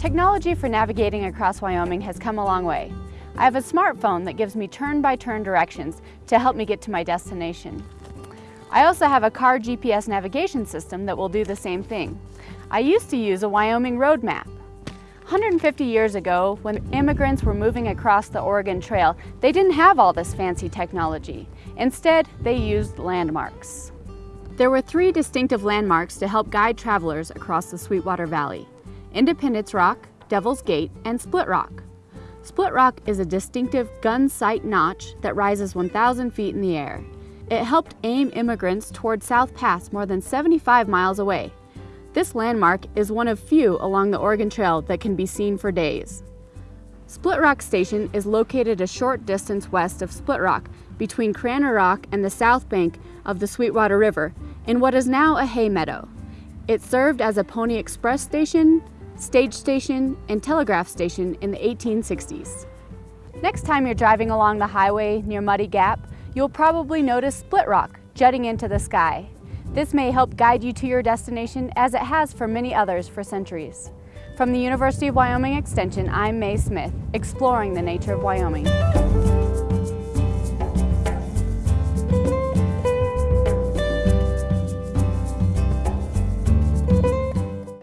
Technology for navigating across Wyoming has come a long way. I have a smartphone that gives me turn-by-turn -turn directions to help me get to my destination. I also have a car GPS navigation system that will do the same thing. I used to use a Wyoming road map. 150 years ago, when immigrants were moving across the Oregon Trail, they didn't have all this fancy technology. Instead, they used landmarks. There were three distinctive landmarks to help guide travelers across the Sweetwater Valley. Independence Rock, Devil's Gate, and Split Rock. Split Rock is a distinctive gun sight notch that rises 1,000 feet in the air. It helped aim immigrants toward South Pass more than 75 miles away. This landmark is one of few along the Oregon Trail that can be seen for days. Split Rock Station is located a short distance west of Split Rock between Cranner Rock and the south bank of the Sweetwater River in what is now a hay meadow. It served as a Pony Express station, stage station, and telegraph station in the 1860s. Next time you're driving along the highway near Muddy Gap, you'll probably notice split rock jutting into the sky. This may help guide you to your destination as it has for many others for centuries. From the University of Wyoming Extension, I'm Mae Smith, exploring the nature of Wyoming.